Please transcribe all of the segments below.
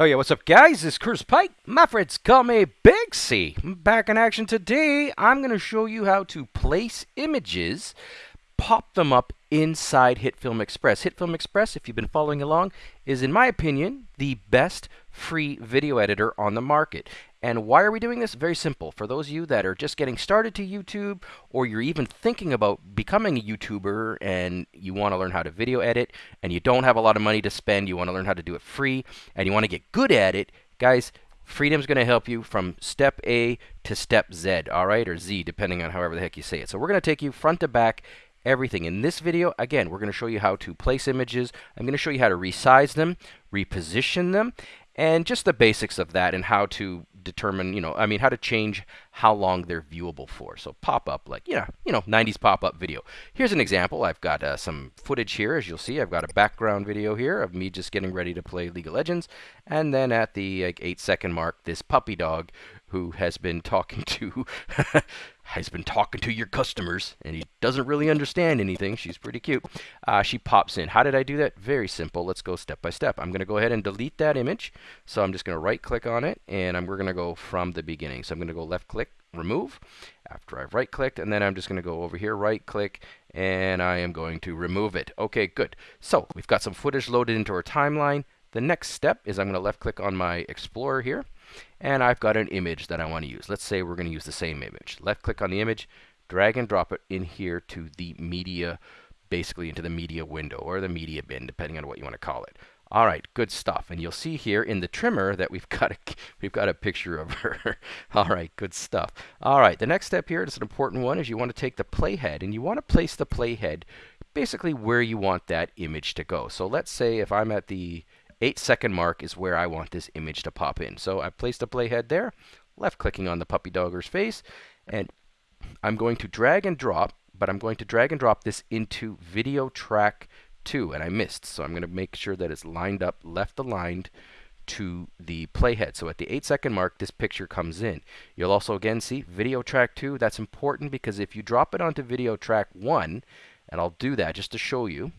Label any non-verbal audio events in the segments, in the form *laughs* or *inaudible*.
Oh yeah, what's up guys? It's Chris Pike. My friends call me Big C. Back in action today. I'm going to show you how to place images, pop them up inside HitFilm Express. HitFilm Express, if you've been following along, is in my opinion the best free video editor on the market. And why are we doing this? Very simple. For those of you that are just getting started to YouTube, or you're even thinking about becoming a YouTuber and you want to learn how to video edit, and you don't have a lot of money to spend, you want to learn how to do it free, and you want to get good at it, guys, Freedom's going to help you from step A to step Z, all right, or Z, depending on however the heck you say it. So we're going to take you front to back everything. In this video, again, we're going to show you how to place images. I'm going to show you how to resize them, reposition them, and just the basics of that and how to determine, you know, I mean, how to change how long they're viewable for. So pop up, like, know, you know, 90s pop up video. Here's an example. I've got uh, some footage here, as you'll see. I've got a background video here of me just getting ready to play League of Legends. And then at the like, eight second mark, this puppy dog who has been talking *laughs* to has been talking to your customers and he doesn't really understand anything. She's pretty cute. Uh, she pops in. How did I do that? Very simple. Let's go step by step. I'm going to go ahead and delete that image. So I'm just going to right click on it and I'm, we're going to go from the beginning. So I'm going to go left click, remove after I've right clicked and then I'm just going to go over here, right click and I am going to remove it. Okay, good. So we've got some footage loaded into our timeline. The next step is I'm going to left click on my Explorer here and I've got an image that I want to use. Let's say we're going to use the same image. Left click on the image, drag and drop it in here to the media, basically into the media window or the media bin, depending on what you want to call it. All right, good stuff. And you'll see here in the trimmer that we've *laughs* got a we've got a picture of her. *laughs* All right, good stuff. All right, the next step here is an important one is you want to take the playhead and you want to place the playhead basically where you want that image to go. So let's say if I'm at the 8 second mark is where I want this image to pop in. So I've placed a playhead there, left clicking on the puppy dogger's face, and I'm going to drag and drop, but I'm going to drag and drop this into video track 2, and I missed. So I'm going to make sure that it's lined up, left aligned to the playhead. So at the 8 second mark, this picture comes in. You'll also again see video track 2. That's important because if you drop it onto video track 1, and I'll do that just to show you,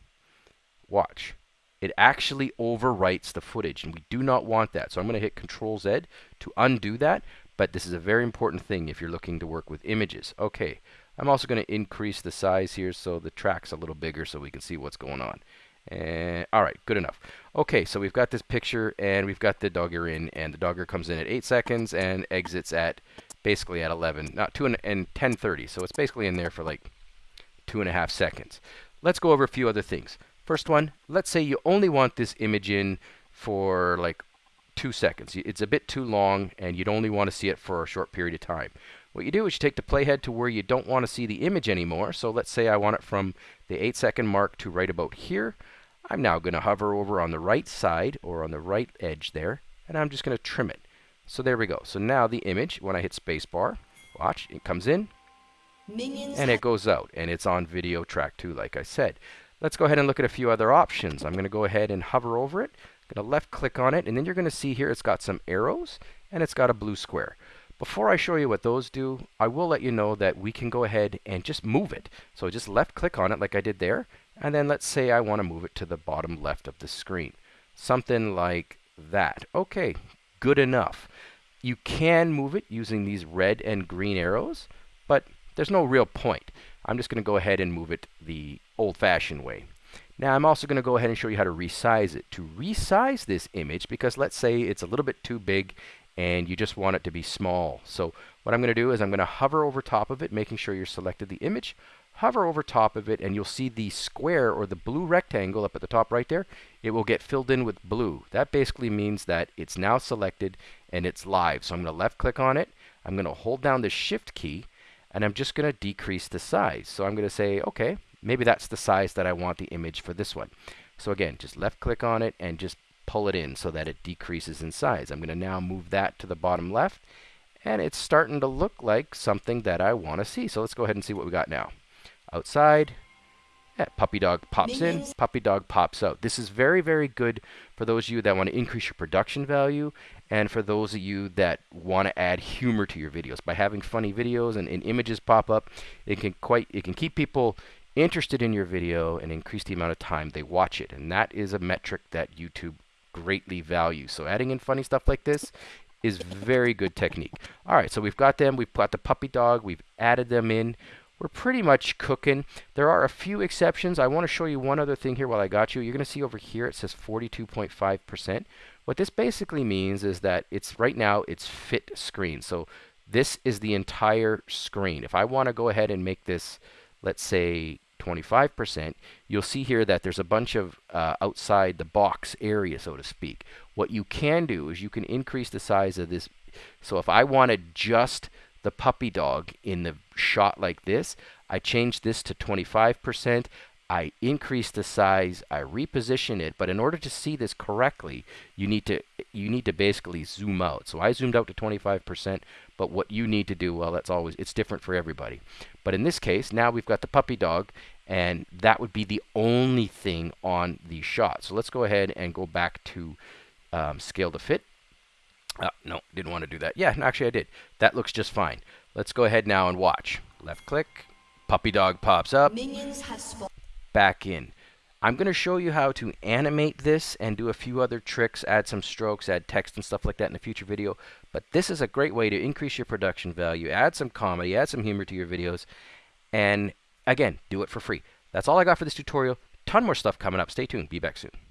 watch it actually overwrites the footage and we do not want that. So I'm going to hit Control Z to undo that, but this is a very important thing if you're looking to work with images. Okay, I'm also going to increase the size here so the track's a little bigger so we can see what's going on. And all right, good enough. Okay, so we've got this picture and we've got the dogger in and the dogger comes in at 8 seconds and exits at basically at 11, not 2 and, and 10:30. So it's basically in there for like two and a half seconds. Let's go over a few other things. First one, let's say you only want this image in for like two seconds. It's a bit too long and you'd only want to see it for a short period of time. What you do is you take the playhead to where you don't want to see the image anymore. So let's say I want it from the 8 second mark to right about here. I'm now going to hover over on the right side or on the right edge there and I'm just going to trim it. So there we go. So now the image, when I hit spacebar, watch, it comes in Minions and it goes out and it's on video track 2 like I said. Let's go ahead and look at a few other options. I'm going to go ahead and hover over it. I'm going to left click on it and then you're going to see here it's got some arrows and it's got a blue square. Before I show you what those do, I will let you know that we can go ahead and just move it. So just left click on it like I did there and then let's say I want to move it to the bottom left of the screen. Something like that. Okay, good enough. You can move it using these red and green arrows, but there's no real point. I'm just going to go ahead and move it the old-fashioned way. Now I'm also going to go ahead and show you how to resize it. To resize this image, because let's say it's a little bit too big and you just want it to be small. So what I'm going to do is I'm going to hover over top of it, making sure you're selected the image, hover over top of it, and you'll see the square or the blue rectangle up at the top right there. It will get filled in with blue. That basically means that it's now selected and it's live. So I'm going to left click on it. I'm going to hold down the shift key and I'm just going to decrease the size. So I'm going to say, okay, maybe that's the size that I want the image for this one. So again, just left click on it and just pull it in so that it decreases in size. I'm going to now move that to the bottom left and it's starting to look like something that I want to see. So let's go ahead and see what we got now. Outside, Uh, puppy dog pops in, puppy dog pops out. This is very, very good for those of you that want to increase your production value and for those of you that want to add humor to your videos. By having funny videos and, and images pop up, it can quite it can keep people interested in your video and increase the amount of time they watch it. And that is a metric that YouTube greatly value. So adding in funny stuff like this is very good technique. All right, so we've got them. We've got the puppy dog. We've added them in. We're pretty much cooking. There are a few exceptions. I want to show you one other thing here while I got you. You're going to see over here it says 42.5%. What this basically means is that it's right now it's fit screen. So this is the entire screen. If I want to go ahead and make this, let's say 25%, you'll see here that there's a bunch of uh, outside the box area, so to speak. What you can do is you can increase the size of this. So if I wanted just the puppy dog in the shot like this, I change this to 25%. I increase the size, I reposition it, but in order to see this correctly, you need to you need to basically zoom out. So I zoomed out to 25%, but what you need to do, well, that's always it's different for everybody. But in this case, now we've got the puppy dog, and that would be the only thing on the shot. So let's go ahead and go back to um, scale to fit. Uh, no, didn't want to do that. Yeah, actually I did. That looks just fine. Let's go ahead now and watch. Left click, puppy dog pops up. Minions have spawned back in. I'm going to show you how to animate this and do a few other tricks, add some strokes, add text and stuff like that in a future video. But this is a great way to increase your production value, add some comedy, add some humor to your videos, and again, do it for free. That's all I got for this tutorial. Ton more stuff coming up. Stay tuned. Be back soon.